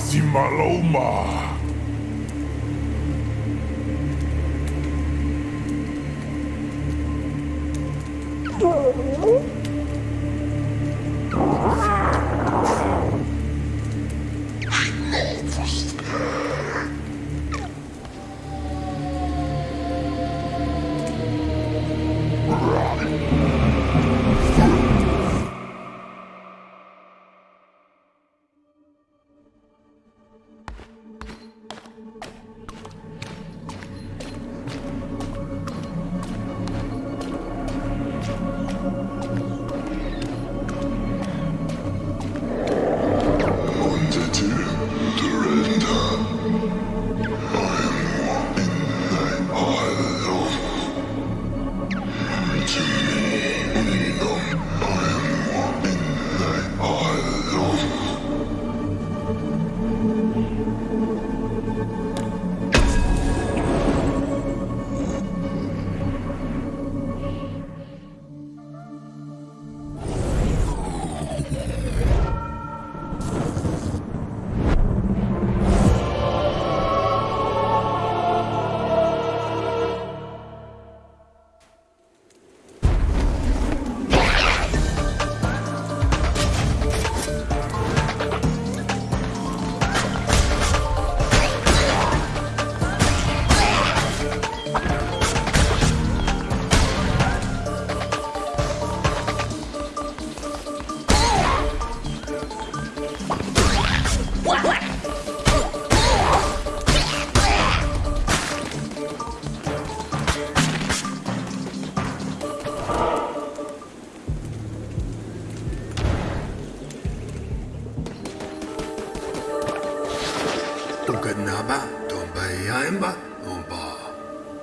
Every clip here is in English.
是马老嘛？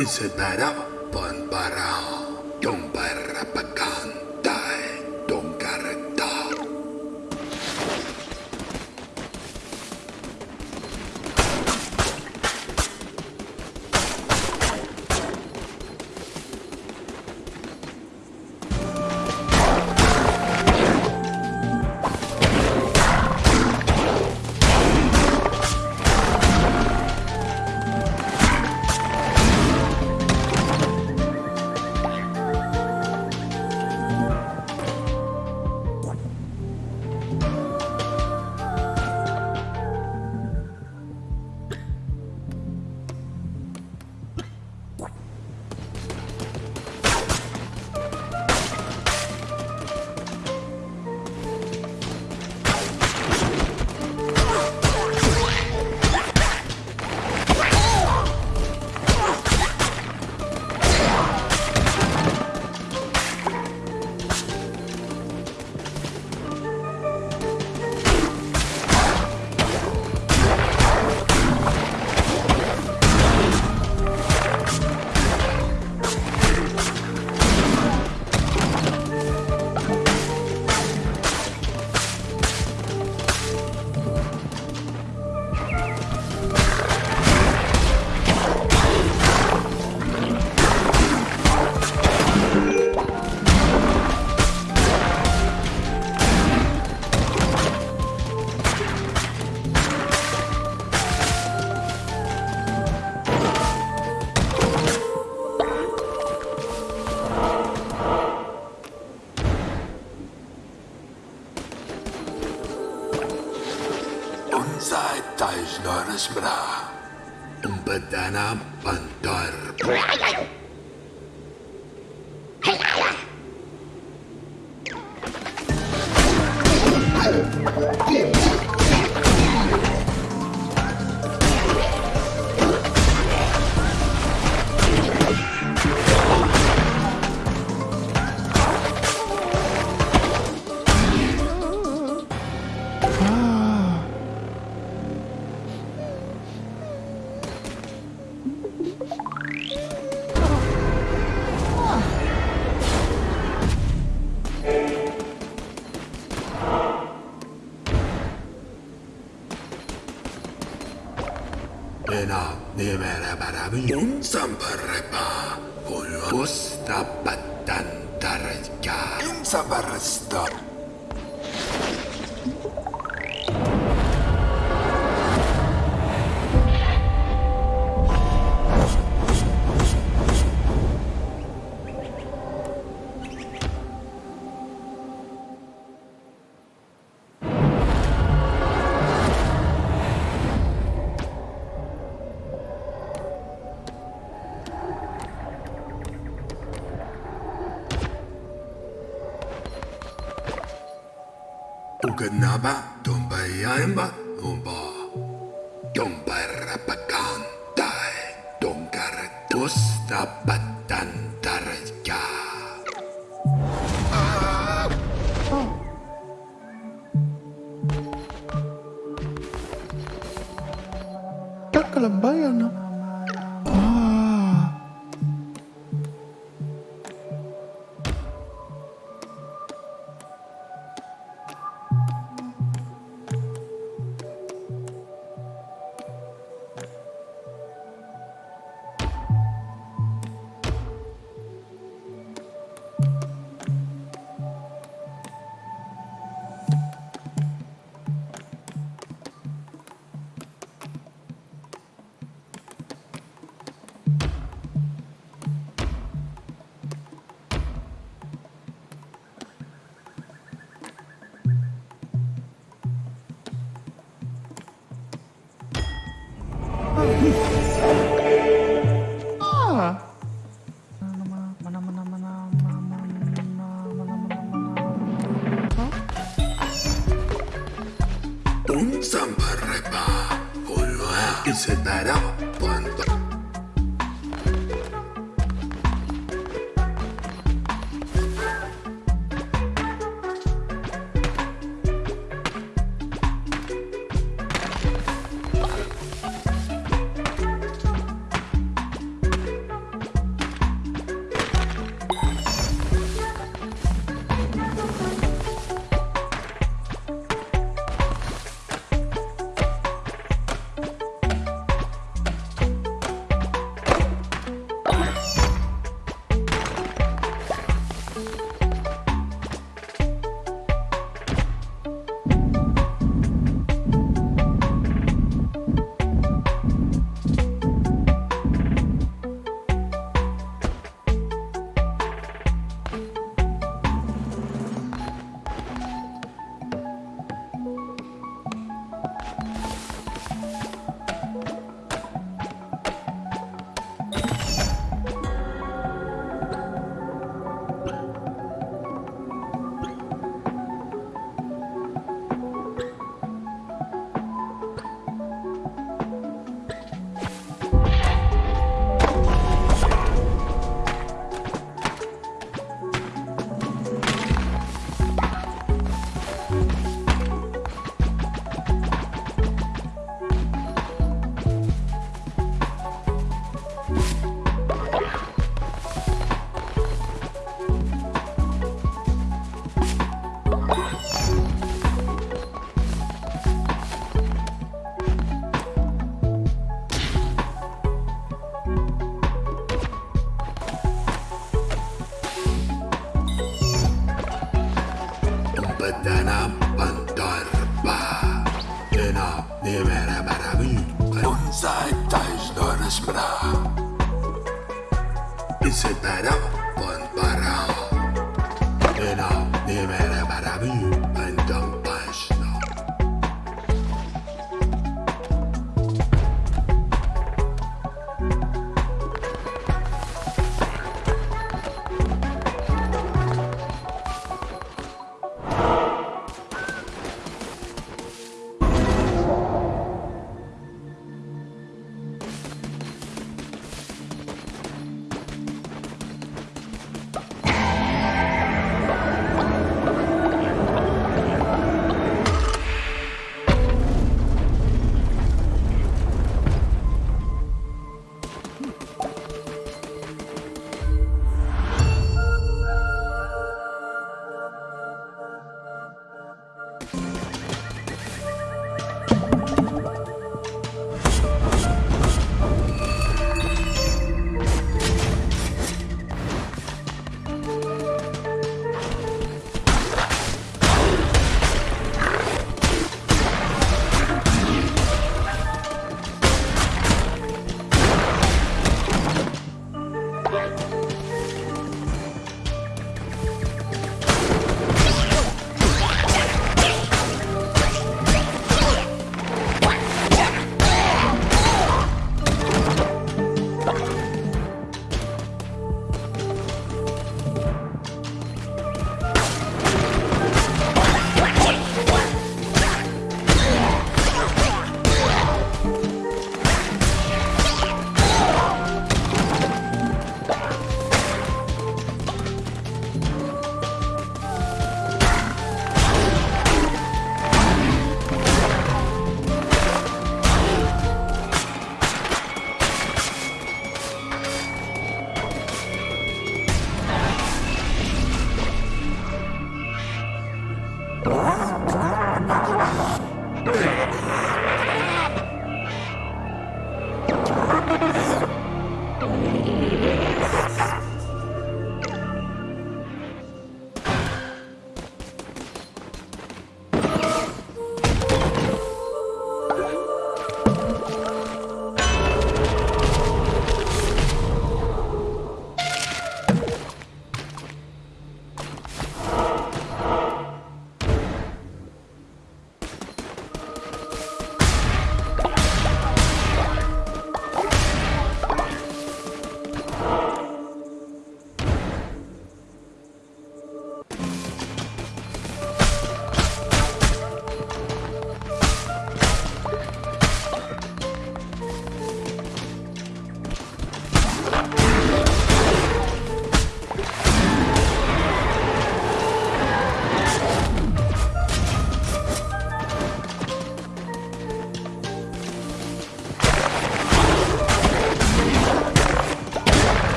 y se para Samparrepa. putus dapatkan darjah. Takk lembayan Un zamparrepa, hola, y se dará.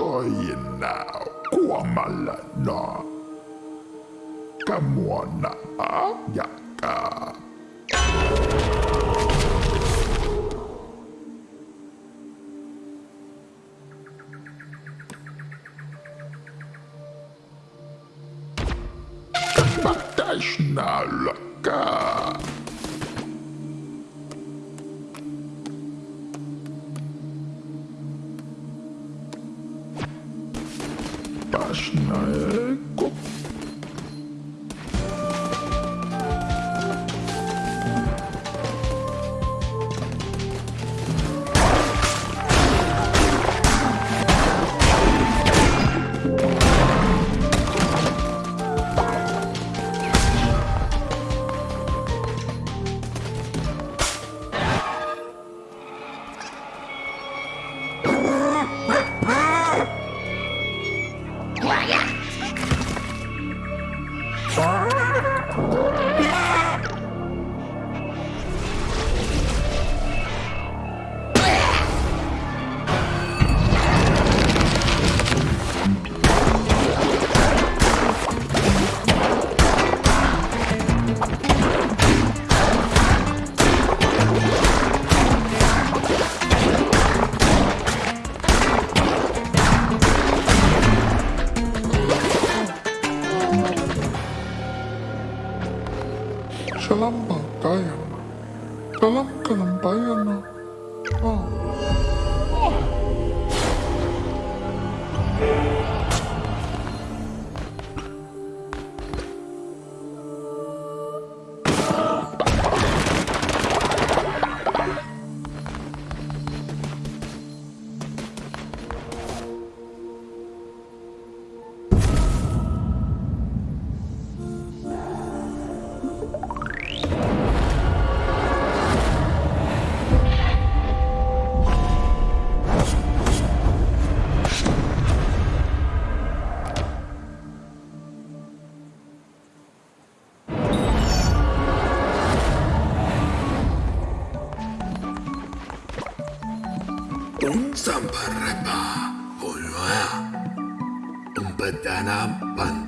Makoyina kuamalana. Kamwana yaka. Batashna laka. la.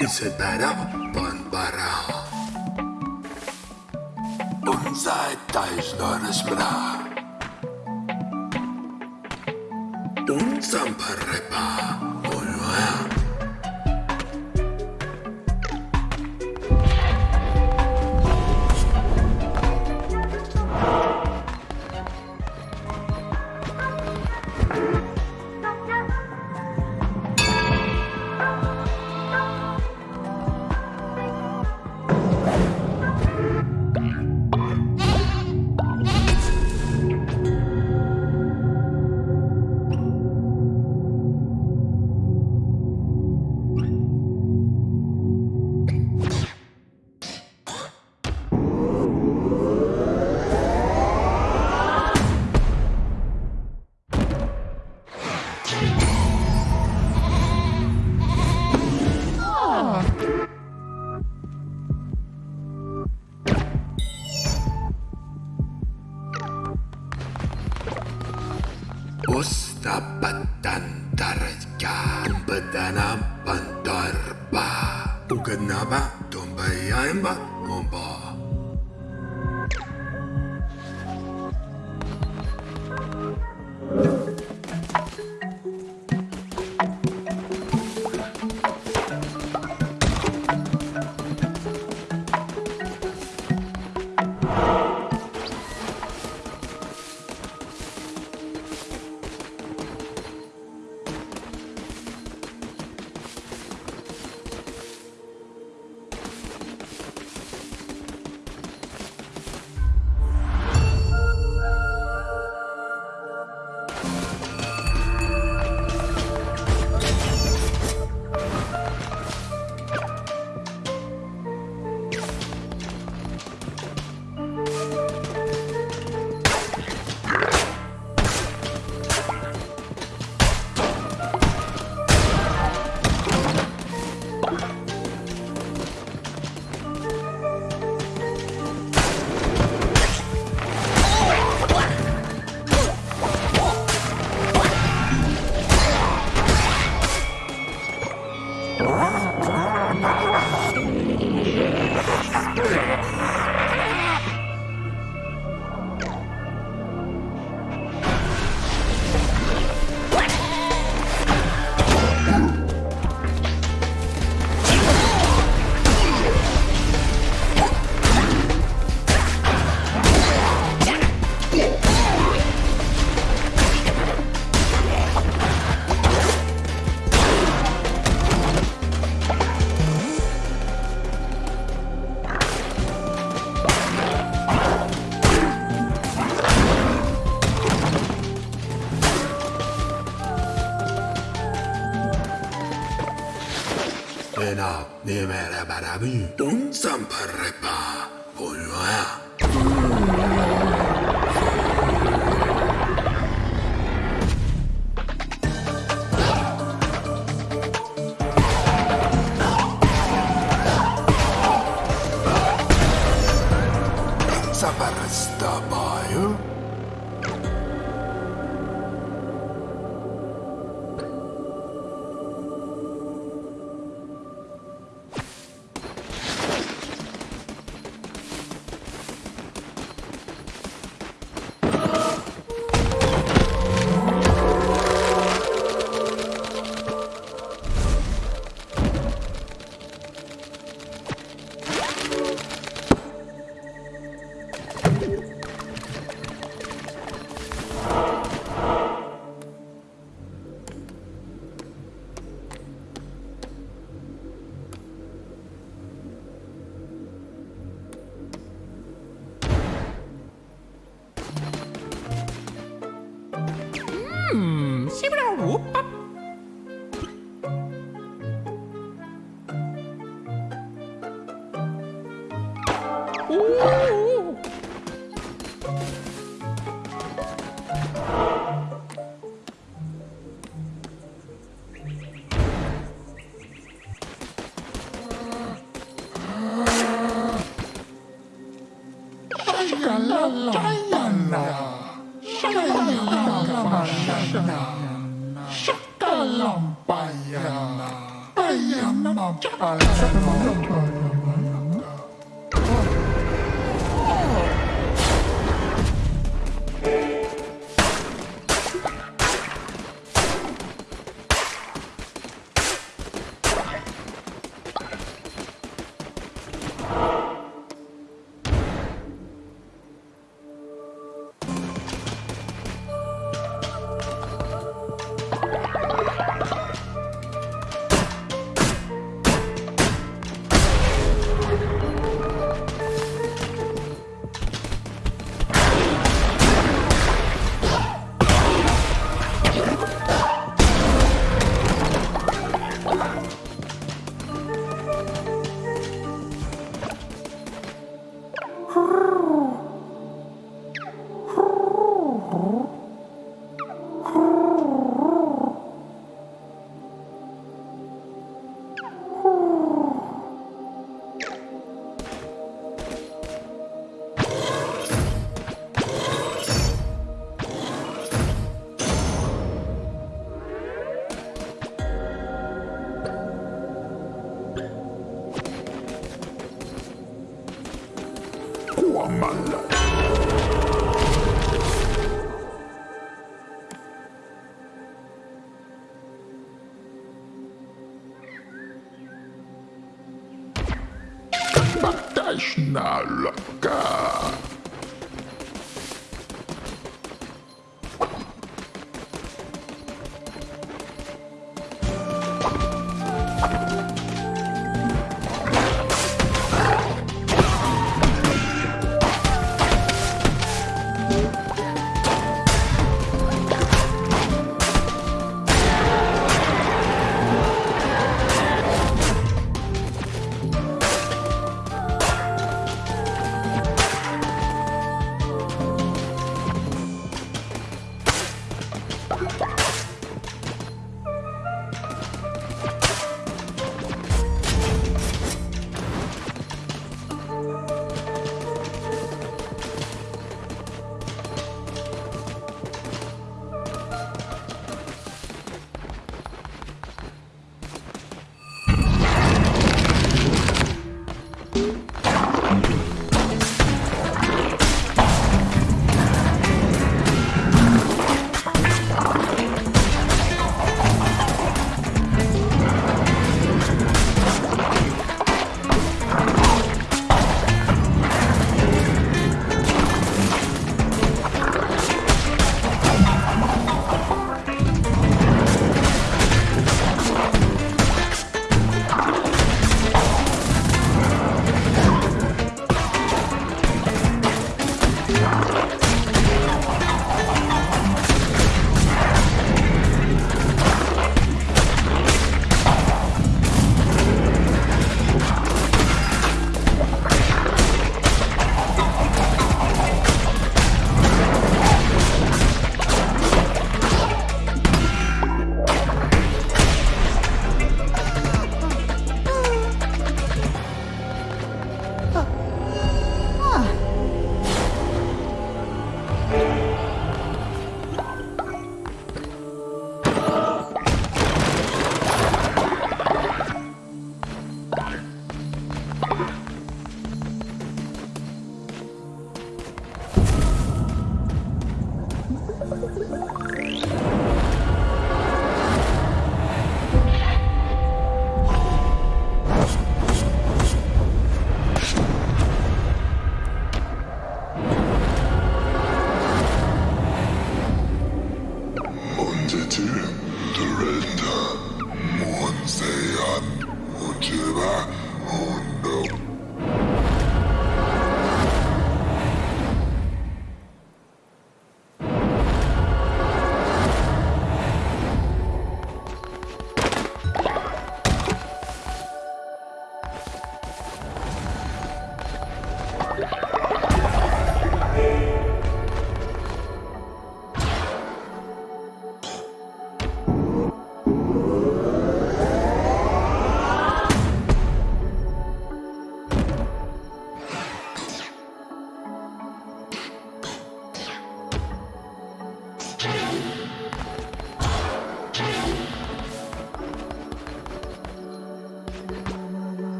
Isabella Bonbara. Unser Teisnones Bra. Unsam Ugadnaba. Tumbayaimba. Me la para mí un zamparrepa ulua Opa!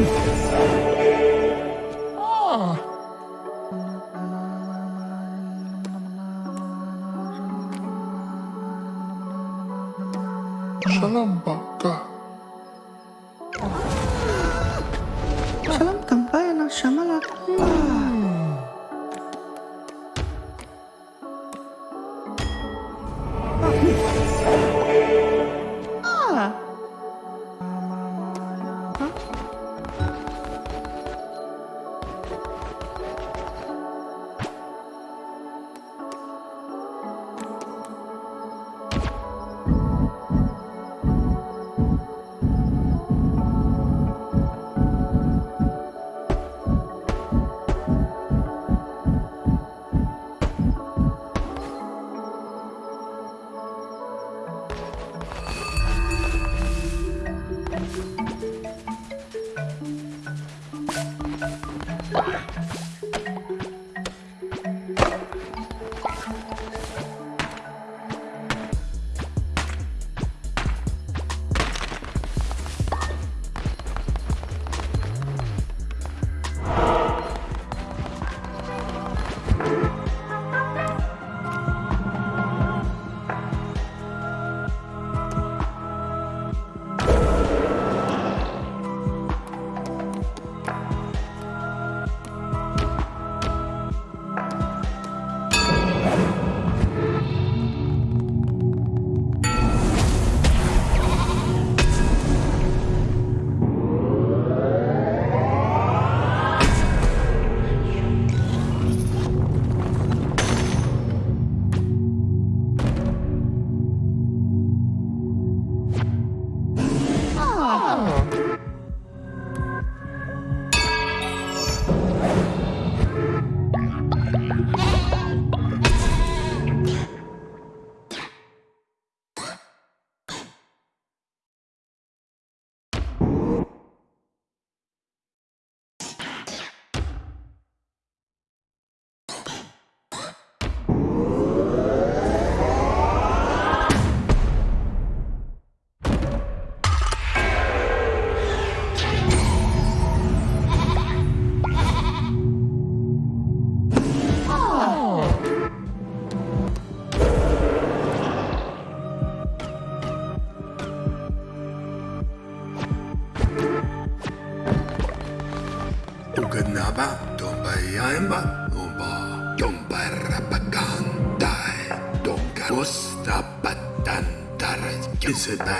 Ah Tungkapos dapat